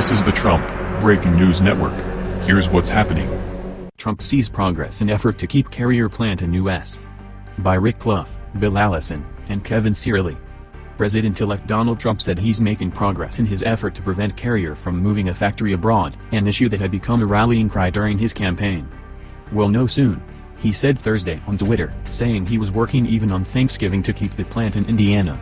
This is the Trump Breaking News Network. Here's what's happening. Trump sees progress in effort to keep carrier plant in U.S. By Rick Clough, Bill Allison, and Kevin Cirilli. President-elect Donald Trump said he's making progress in his effort to prevent Carrier from moving a factory abroad, an issue that had become a rallying cry during his campaign. We'll know soon. He said Thursday on Twitter, saying he was working even on Thanksgiving to keep the plant in Indiana.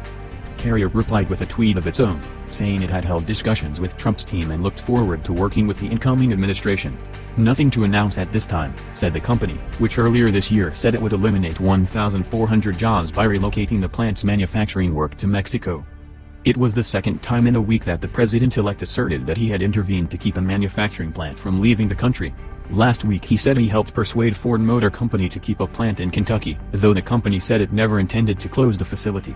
Carrier replied with a tweet of its own, saying it had held discussions with Trump's team and looked forward to working with the incoming administration. Nothing to announce at this time, said the company, which earlier this year said it would eliminate 1,400 jobs by relocating the plant's manufacturing work to Mexico. It was the second time in a week that the president-elect asserted that he had intervened to keep a manufacturing plant from leaving the country. Last week he said he helped persuade Ford Motor Company to keep a plant in Kentucky, though the company said it never intended to close the facility.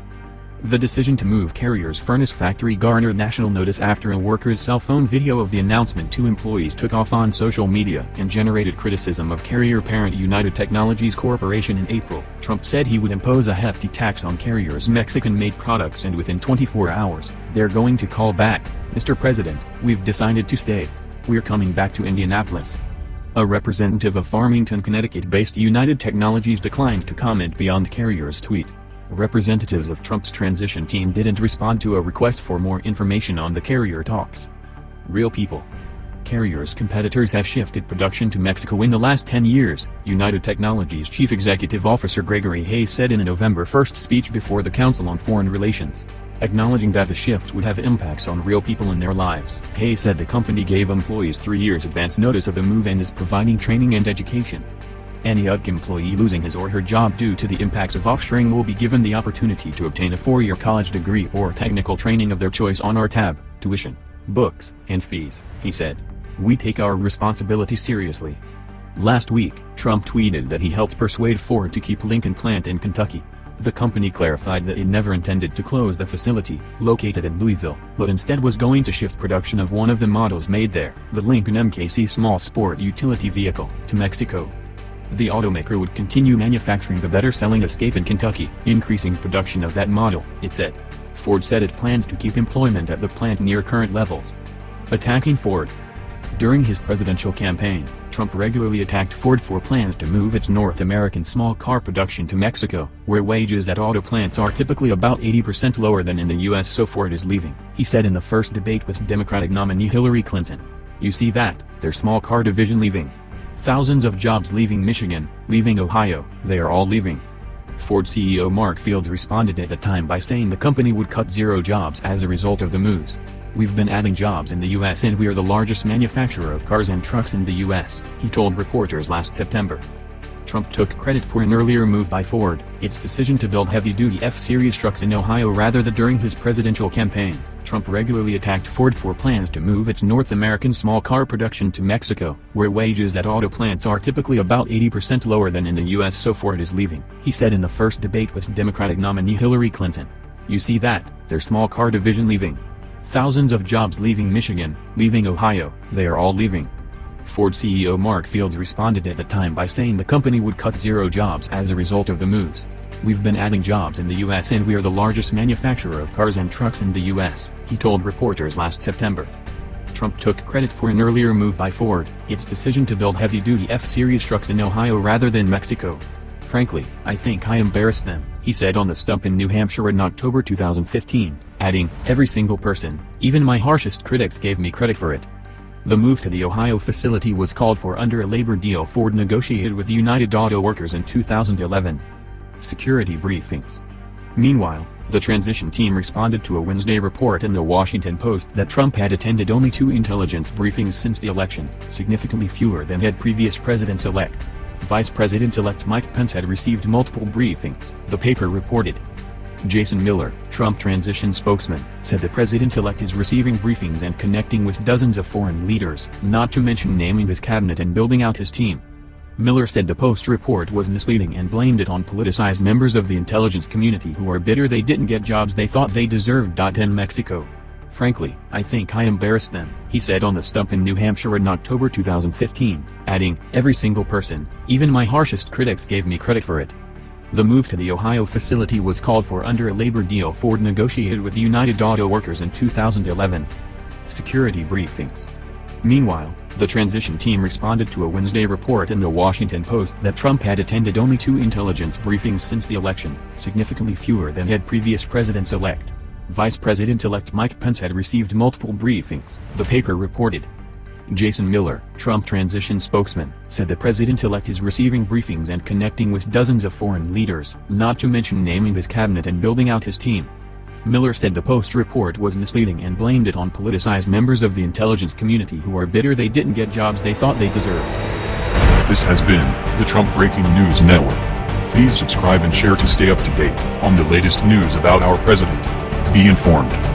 The decision to move Carrier's furnace factory garnered national notice after a worker's cell phone video of the announcement to employees took off on social media and generated criticism of Carrier parent United Technologies Corporation in April. Trump said he would impose a hefty tax on Carrier's Mexican-made products and within 24 hours, they're going to call back, Mr. President, we've decided to stay. We're coming back to Indianapolis. A representative of Farmington, Connecticut-based United Technologies declined to comment beyond Carrier's tweet. Representatives of Trump's transition team didn't respond to a request for more information on the carrier talks. Real people. Carrier's competitors have shifted production to Mexico in the last 10 years, United Technologies Chief Executive Officer Gregory Hayes said in a November 1 speech before the Council on Foreign Relations. Acknowledging that the shift would have impacts on real people in their lives, Hayes said the company gave employees three years advance notice of the move and is providing training and education. Any UTC employee losing his or her job due to the impacts of offshoring will be given the opportunity to obtain a four-year college degree or technical training of their choice on our tab, tuition, books, and fees, he said. We take our responsibility seriously. Last week, Trump tweeted that he helped persuade Ford to keep Lincoln plant in Kentucky. The company clarified that it never intended to close the facility, located in Louisville, but instead was going to shift production of one of the models made there, the Lincoln MKC small sport utility vehicle, to Mexico. The automaker would continue manufacturing the better-selling Escape in Kentucky, increasing production of that model, it said. Ford said it plans to keep employment at the plant near current levels. Attacking Ford During his presidential campaign, Trump regularly attacked Ford for plans to move its North American small car production to Mexico, where wages at auto plants are typically about 80% lower than in the U.S. so Ford is leaving, he said in the first debate with Democratic nominee Hillary Clinton. You see that, their small car division leaving. Thousands of jobs leaving Michigan, leaving Ohio, they are all leaving. Ford CEO Mark Fields responded at the time by saying the company would cut zero jobs as a result of the moves. We've been adding jobs in the U.S. and we are the largest manufacturer of cars and trucks in the U.S., he told reporters last September. Trump took credit for an earlier move by Ford, its decision to build heavy-duty F-Series trucks in Ohio rather than during his presidential campaign. Trump regularly attacked Ford for plans to move its North American small car production to Mexico, where wages at auto plants are typically about 80% lower than in the U.S. so Ford is leaving, he said in the first debate with Democratic nominee Hillary Clinton. You see that, their small car division leaving. Thousands of jobs leaving Michigan, leaving Ohio, they are all leaving. Ford CEO Mark Fields responded at the time by saying the company would cut zero jobs as a result of the moves. We've been adding jobs in the U.S. and we are the largest manufacturer of cars and trucks in the U.S., he told reporters last September. Trump took credit for an earlier move by Ford, its decision to build heavy-duty F-Series trucks in Ohio rather than Mexico. Frankly, I think I embarrassed them, he said on the stump in New Hampshire in October 2015, adding, every single person, even my harshest critics gave me credit for it. The move to the Ohio facility was called for under a labor deal Ford negotiated with United Auto Workers in 2011 security briefings. Meanwhile, the transition team responded to a Wednesday report in the Washington Post that Trump had attended only two intelligence briefings since the election, significantly fewer than had previous presidents-elect. Vice President-elect Mike Pence had received multiple briefings, the paper reported. Jason Miller, Trump transition spokesman, said the president-elect is receiving briefings and connecting with dozens of foreign leaders, not to mention naming his cabinet and building out his team. Miller said the Post report was misleading and blamed it on politicized members of the intelligence community who are bitter they didn't get jobs they thought they deserved. In Mexico. Frankly, I think I embarrassed them, he said on the stump in New Hampshire in October 2015, adding, every single person, even my harshest critics gave me credit for it. The move to the Ohio facility was called for under a labor deal Ford negotiated with United Auto Workers in 2011. security briefings. Meanwhile, the transition team responded to a Wednesday report in the Washington Post that Trump had attended only two intelligence briefings since the election, significantly fewer than had previous presidents-elect. Vice President-elect Mike Pence had received multiple briefings, the paper reported. Jason Miller, Trump transition spokesman, said the president-elect is receiving briefings and connecting with dozens of foreign leaders, not to mention naming his cabinet and building out his team. Miller said the Post report was misleading and blamed it on politicized members of the intelligence community who are bitter they didn't get jobs they thought they deserved. This has been the Trump Breaking News Network. Please subscribe and share to stay up to date on the latest news about our president. Be informed.